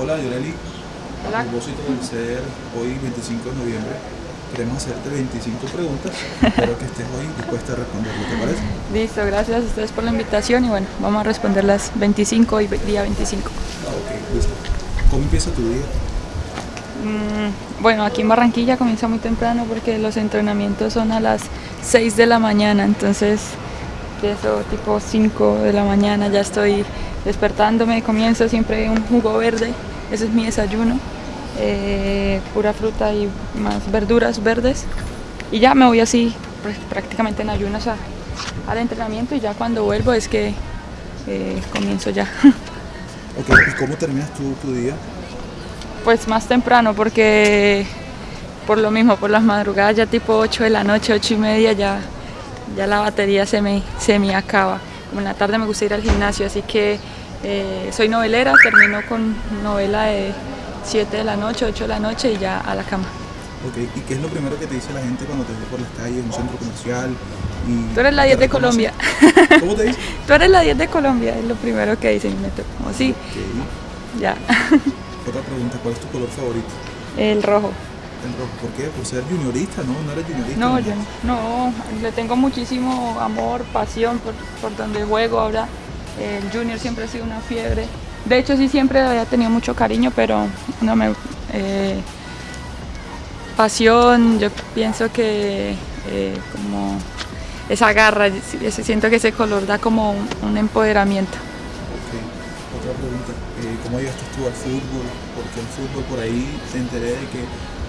Hola Yoreli, Hola. a propósito del ser hoy 25 de noviembre, queremos hacerte 25 preguntas, espero que estés hoy dispuesta a responderlo, ¿te parece? Listo, gracias a ustedes por la invitación y bueno, vamos a responder las 25 y día 25. Ah, ok, listo. ¿Cómo empieza tu día? Mm, bueno, aquí en Barranquilla comienza muy temprano porque los entrenamientos son a las 6 de la mañana, entonces empiezo tipo 5 de la mañana, ya estoy despertándome, comienzo siempre un jugo verde, ese es mi desayuno, eh, pura fruta y más verduras verdes y ya me voy así pues, prácticamente en ayunas a- al entrenamiento y ya cuando vuelvo es que eh, comienzo ya. Ok, ¿y cómo terminas tú tu día? Pues más temprano porque por lo mismo, por las madrugadas ya tipo 8 de la noche, 8 y media ya, ya la batería se me, se me acaba. Como en la tarde me gusta ir al gimnasio, así que eh, soy novelera, termino con novela de 7 de la noche, 8 de la noche y ya a la cama. Ok, ¿y qué es lo primero que te dice la gente cuando te ve por las calles, en un centro comercial? Y Tú eres la te 10 de? Colombia. ¿Cómo te dice? Tú eres la 10 de Colombia, es lo primero que dicen. Me como sí, Ok. ya. Otra pregunta, ¿cuál es tu color favorito? El rojo. ¿Por qué? ¿Por ser juniorista? ¿No? ¿No eres juniorista? No, yo no, le tengo muchísimo amor, pasión por, por donde juego ahora. El junior siempre ha sido una fiebre. De hecho, sí siempre había tenido mucho cariño, pero no me. eh, pasión, yo pienso que eh, como esa garra, ese- siento que ese color da como un, un empoderamiento. Ok. Otra pregunta, eh, ¿cómo llegaste tú al fútbol? Porque el fútbol por ahí te enteré de que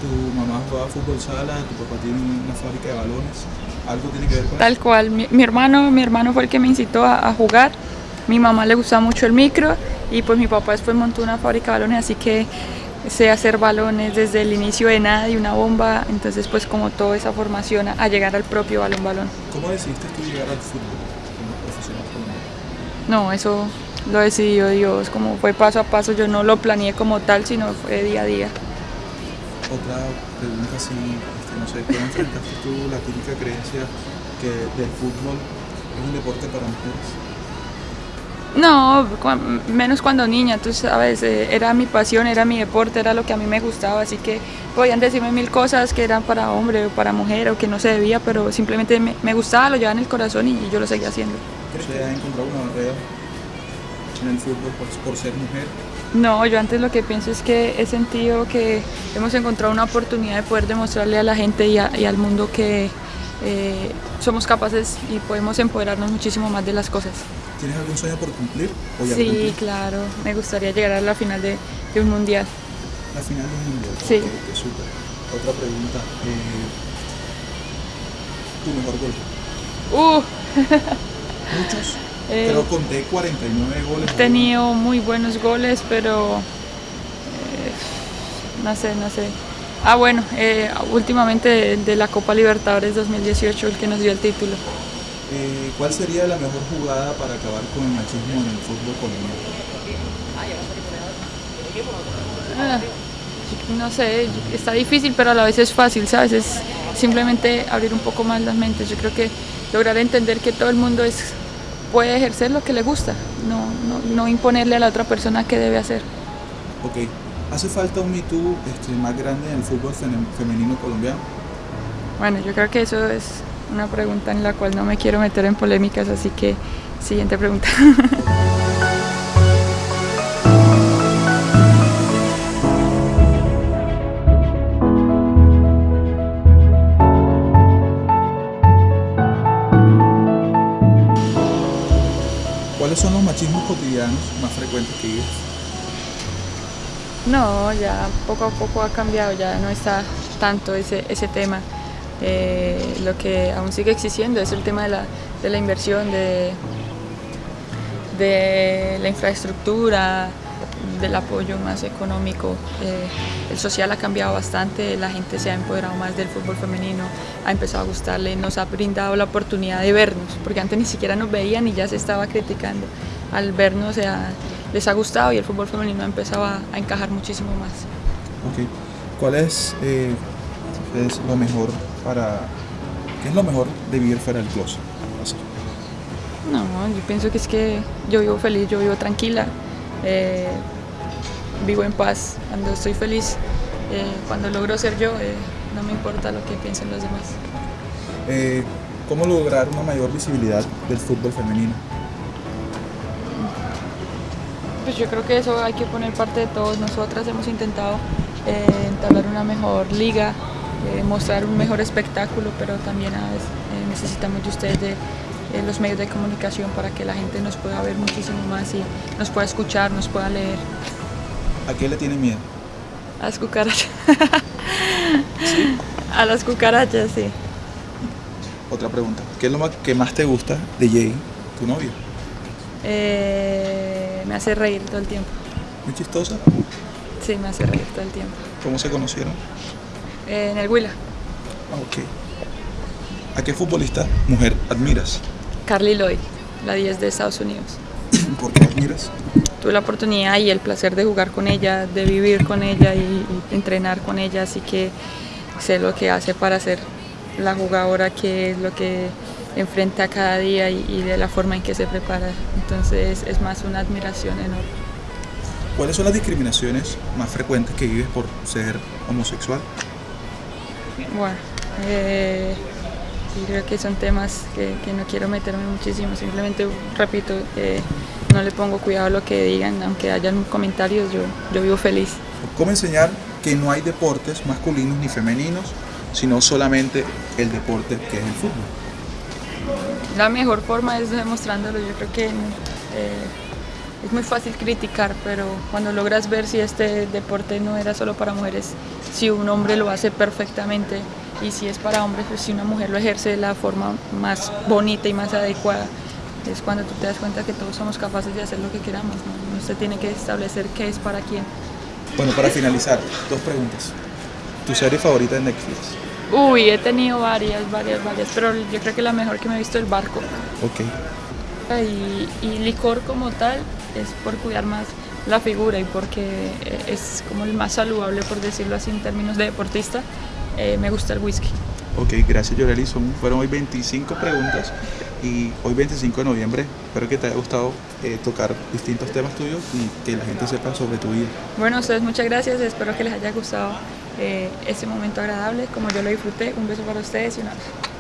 tu mamá jugaba fútbol sala, tu papá tiene una fábrica de balones. ¿Algo tiene que ver con Tal cual, mi, mi hermano, mi hermano fue el que me incitó a, a jugar. Mi mamá le gustaba mucho el micro y pues mi papá después montó una fábrica de balones, así que sé hacer balones desde el inicio de nada y una bomba, entonces pues como toda esa formación a, a llegar al propio balón balón. ¿Cómo decidiste tú llegar al fútbol como profesional? No, eso lo decidió Dios, como fue paso a paso, yo no lo planeé como tal, sino fue día a día. Otra pregunta así, este, no sé, ¿cómo enfrentaste tú la típica creencia que del fútbol es un deporte para mujeres? No, menos cuando niña, tú sabes, eh, era mi pasión, era mi deporte, era lo que a mí me gustaba, así que podían decirme mil cosas que eran para hombre o para mujer o que no se debía, pero simplemente me, me gustaba, lo llevaba en el corazón y yo lo seguía haciendo. ¿Crees que has encontrado una barrera en el fútbol por, por ser mujer? No, yo antes lo que pienso es que he sentido que hemos encontrado una oportunidad de poder demostrarle a la gente y, a- y al mundo que eh, somos capaces y podemos empoderarnos muchísimo más de las cosas. ¿Tienes algún sueño por cumplir? ¿O ya lo Sí, claro, me gustaría llegar a la final de, de un mundial. La final del mundial. Sí. Ok, qué súper. Otra pregunta. eh, ¿Tu mejor gol? Uh, Muchos. Eh, Creo conté 49 goles. He tenido muy buenos goles, pero eh, no sé, no sé. Ah, bueno, eh, últimamente de, de la Copa Libertadores 2018, el que nos dio el título. Eh, ¿Cuál sería la mejor jugada para acabar con el machismo en el fútbol colombiano? Ah, no sé, está difícil, pero a la vez es fácil, ¿sabes? Es simplemente abrir un poco más las mentes. Yo creo que lograr entender que todo el mundo es, puede ejercer lo que le gusta, no, no, no imponerle a la otra persona qué debe hacer. Ok. ¿Hace falta un Me Too este, más grande en el fútbol femenino colombiano? Bueno, yo creo que eso es una pregunta en la cual no me quiero meter en polémicas, así que siguiente pregunta. cotidianos más frecuentes que vives? No, ya poco a poco ha cambiado, ya no está tanto ese, ese tema. Eh, lo que aún sigue existiendo es el tema de la, de la inversión, de, de la infraestructura, del apoyo más económico. Eh, el social ha cambiado bastante, la gente se ha empoderado más del fútbol femenino, ha empezado a gustarle, nos ha brindado la oportunidad de vernos, porque antes ni siquiera nos veían y ya se estaba criticando. Al vernos se ha- les ha gustado y el fútbol femenino ha empezado a, a encajar muchísimo más. Ok. ¿Cuál es, eh, es lo mejor para... ¿Qué es lo mejor de vivir fuera del closet? Así. No, yo pienso que es que yo vivo feliz, yo vivo tranquila. eh, vivo en paz, cuando estoy feliz, eh, cuando logro ser yo, eh, no me importa lo que piensen los demás. Eh, ¿Cómo lograr una mayor visibilidad del fútbol femenino? Pues yo creo que eso hay que poner parte de todos. Nosotras hemos intentado eh, entablar una mejor liga, eh, mostrar un mejor espectáculo, pero también a veces, eh, necesitamos de ustedes de eh, los medios de comunicación para que la gente nos pueda ver muchísimo más y nos pueda escuchar, nos pueda leer. ¿A qué le tiene miedo? A las cucarachas. A las cucarachas, sí. Otra pregunta. ¿Qué es lo más- que más te gusta de Jay, tu novio? Eh, me hace reír todo el tiempo. Muy chistosa. Sí, me hace reír todo el tiempo. ¿Cómo se conocieron? Eh, en el Huila, Ah, ok. ¿A qué futbolista mujer admiras? Carly Lloyd, la 10 de Estados Unidos. ¿Por qué admiras? Tuve la oportunidad y el placer de jugar con ella, de vivir con ella y, y entrenar con ella, así que sé lo que hace para ser la jugadora que es lo que enfrenta cada día y, y de la forma en que se prepara. Entonces es más una admiración enorme. ¿Cuáles son las discriminaciones más frecuentes que vives por ser homosexual? Bueno, eh, creo que son temas que, que no quiero meterme muchísimo, simplemente repito, eh, no le pongo cuidado a lo que digan, aunque hayan comentarios, yo, yo vivo feliz. ¿Cómo enseñar que no hay deportes masculinos ni femeninos, sino solamente el deporte que es el fútbol? La mejor forma es demostrándolo, yo creo que eh, es muy fácil criticar, pero cuando logras ver si este deporte no era solo para mujeres, si un hombre lo hace perfectamente y si es para hombres, pues si una mujer lo ejerce de la forma más bonita y más adecuada, es cuando tú te das cuenta que todos somos capaces de hacer lo que queramos, ¿no? Usted tiene que establecer qué es para quién. Bueno, para finalizar, dos preguntas. ¿Tu serie favorita de Netflix? Uy, he tenido varias, varias, varias, pero yo creo que la mejor que me he visto es El Barco. Ok. Y, y licor como tal es por cuidar más la figura y porque eh, es como el más saludable, por decirlo así, en términos de deportista. Eh, me gusta el whisky. Ok, gracias Yoreli. Fueron hoy 25 preguntas y hoy 25 de noviembre. Espero que te haya gustado eh, tocar distintos temas tuyos y que la gente sepa sobre tu vida. Bueno, ustedes muchas gracias. Espero que les haya gustado eh, este momento agradable, como yo lo disfruté. Un beso para ustedes y un abrazo.